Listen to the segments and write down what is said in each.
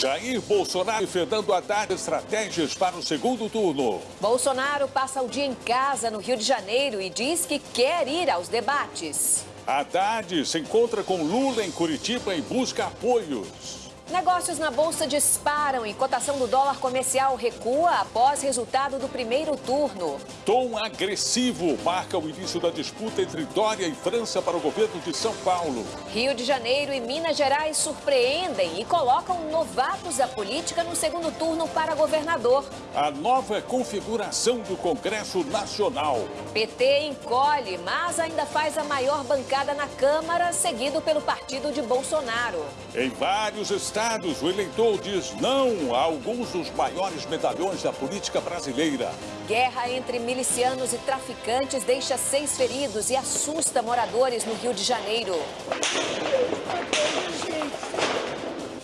Jair Bolsonaro e Fernando Haddad estratégias para o segundo turno. Bolsonaro passa o dia em casa no Rio de Janeiro e diz que quer ir aos debates. Haddad se encontra com Lula em Curitiba e busca apoios. Negócios na Bolsa disparam e cotação do dólar comercial recua após resultado do primeiro turno. Tom agressivo marca o início da disputa entre Dória e França para o governo de São Paulo. Rio de Janeiro e Minas Gerais surpreendem e colocam novatos da política no segundo turno para governador. A nova configuração do Congresso Nacional. PT encolhe, mas ainda faz a maior bancada na Câmara, seguido pelo partido de Bolsonaro. Em vários estados, estados, o eleitor diz não a alguns dos maiores medalhões da política brasileira. Guerra entre milicianos e traficantes deixa seis feridos e assusta moradores no Rio de Janeiro.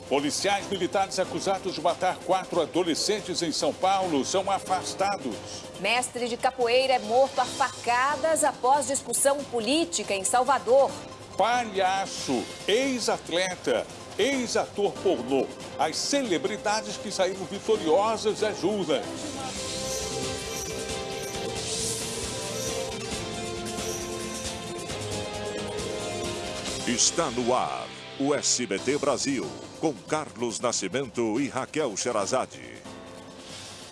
Policiais militares acusados de matar quatro adolescentes em São Paulo são afastados. Mestre de capoeira é morto a facadas após discussão política em Salvador. Palhaço, ex-atleta, ex-ator pornô, as celebridades que saíram vitoriosas às urnas. Está no ar o SBT Brasil, com Carlos Nascimento e Raquel Sherazade.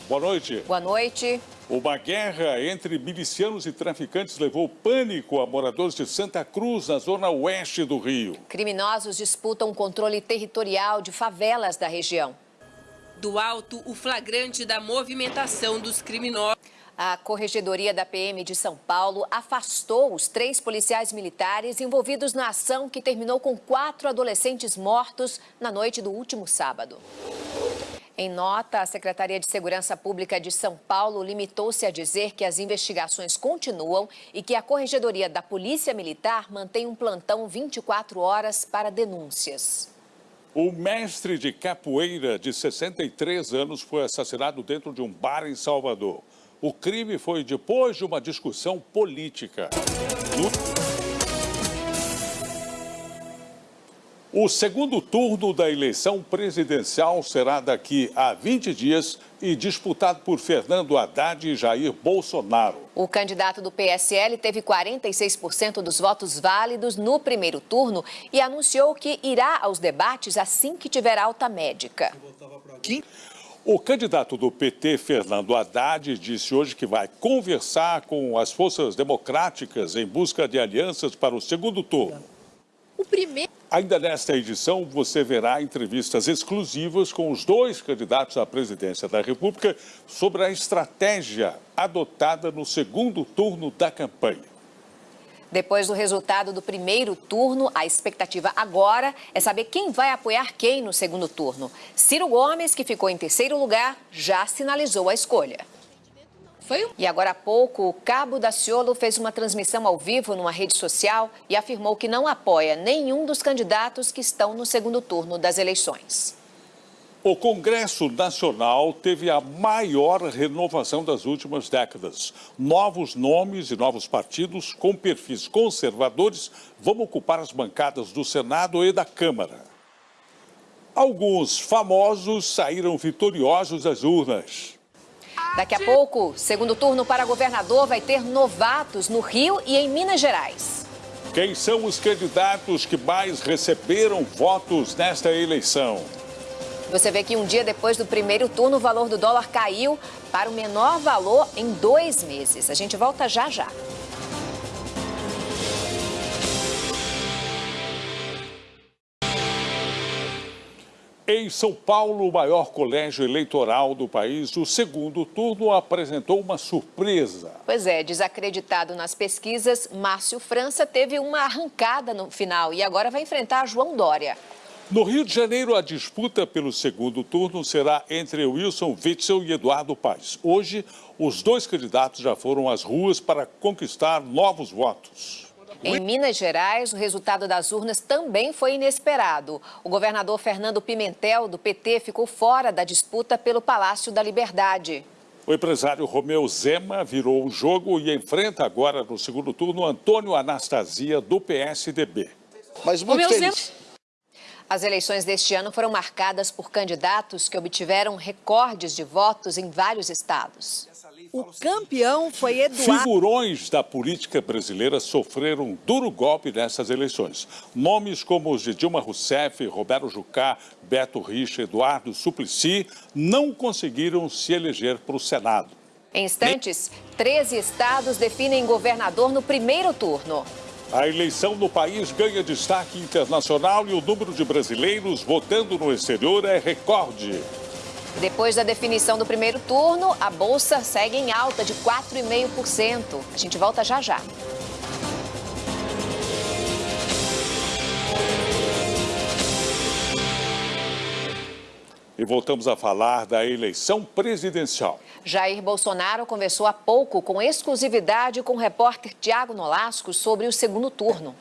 Boa noite. Boa noite. Uma guerra entre milicianos e traficantes levou pânico a moradores de Santa Cruz, na zona oeste do Rio. Criminosos disputam o controle territorial de favelas da região. Do alto, o flagrante da movimentação dos criminosos. A Corregedoria da PM de São Paulo afastou os três policiais militares envolvidos na ação que terminou com quatro adolescentes mortos na noite do último sábado. Em nota, a Secretaria de Segurança Pública de São Paulo limitou-se a dizer que as investigações continuam e que a Corregedoria da Polícia Militar mantém um plantão 24 horas para denúncias. O mestre de capoeira de 63 anos foi assassinado dentro de um bar em Salvador. O crime foi depois de uma discussão política. No... O segundo turno da eleição presidencial será daqui a 20 dias e disputado por Fernando Haddad e Jair Bolsonaro. O candidato do PSL teve 46% dos votos válidos no primeiro turno e anunciou que irá aos debates assim que tiver alta médica. O candidato do PT, Fernando Haddad, disse hoje que vai conversar com as forças democráticas em busca de alianças para o segundo turno. O primeiro... Ainda nesta edição, você verá entrevistas exclusivas com os dois candidatos à presidência da República sobre a estratégia adotada no segundo turno da campanha. Depois do resultado do primeiro turno, a expectativa agora é saber quem vai apoiar quem no segundo turno. Ciro Gomes, que ficou em terceiro lugar, já sinalizou a escolha. Foi? E agora há pouco, o Cabo Daciolo fez uma transmissão ao vivo numa rede social e afirmou que não apoia nenhum dos candidatos que estão no segundo turno das eleições. O Congresso Nacional teve a maior renovação das últimas décadas. Novos nomes e novos partidos com perfis conservadores vão ocupar as bancadas do Senado e da Câmara. Alguns famosos saíram vitoriosos das urnas. Daqui a pouco, segundo turno para governador vai ter novatos no Rio e em Minas Gerais. Quem são os candidatos que mais receberam votos nesta eleição? Você vê que um dia depois do primeiro turno, o valor do dólar caiu para o menor valor em dois meses. A gente volta já já. Em São Paulo, o maior colégio eleitoral do país, o segundo turno apresentou uma surpresa. Pois é, desacreditado nas pesquisas, Márcio França teve uma arrancada no final e agora vai enfrentar João Dória. No Rio de Janeiro, a disputa pelo segundo turno será entre Wilson Witzel e Eduardo Paes. Hoje, os dois candidatos já foram às ruas para conquistar novos votos. Em Minas Gerais, o resultado das urnas também foi inesperado. O governador Fernando Pimentel, do PT, ficou fora da disputa pelo Palácio da Liberdade. O empresário Romeu Zema virou o jogo e enfrenta agora no segundo turno Antônio Anastasia, do PSDB. Mas muito Romeu feliz. Zema... As eleições deste ano foram marcadas por candidatos que obtiveram recordes de votos em vários estados. O campeão foi Eduardo. Figurões da política brasileira sofreram um duro golpe nessas eleições. Nomes como os de Dilma Rousseff, Roberto Jucá, Beto Richa, Eduardo Suplicy não conseguiram se eleger para o Senado. Em instantes, 13 estados definem governador no primeiro turno. A eleição no país ganha destaque internacional e o número de brasileiros votando no exterior é recorde. Depois da definição do primeiro turno, a bolsa segue em alta de 4,5%. A gente volta já já. E voltamos a falar da eleição presidencial. Jair Bolsonaro conversou há pouco com exclusividade com o repórter Tiago Nolasco sobre o segundo turno.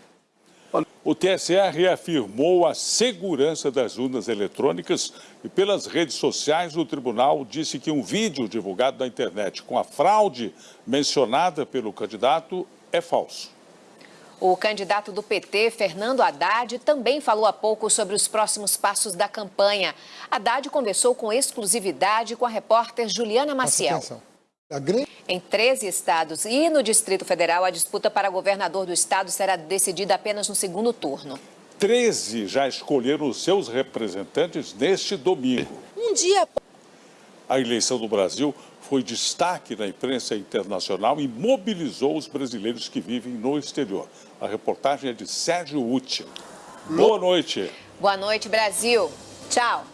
O TSE reafirmou a segurança das urnas eletrônicas e pelas redes sociais o tribunal disse que um vídeo divulgado na internet com a fraude mencionada pelo candidato é falso. O candidato do PT, Fernando Haddad, também falou há pouco sobre os próximos passos da campanha. Haddad conversou com exclusividade com a repórter Juliana Maciel. Em 13 estados e no Distrito Federal, a disputa para governador do estado será decidida apenas no segundo turno. 13 já escolheram os seus representantes neste domingo. Um dia. A eleição do Brasil foi destaque na imprensa internacional e mobilizou os brasileiros que vivem no exterior. A reportagem é de Sérgio Uti. Boa noite. Boa noite, Brasil. Tchau.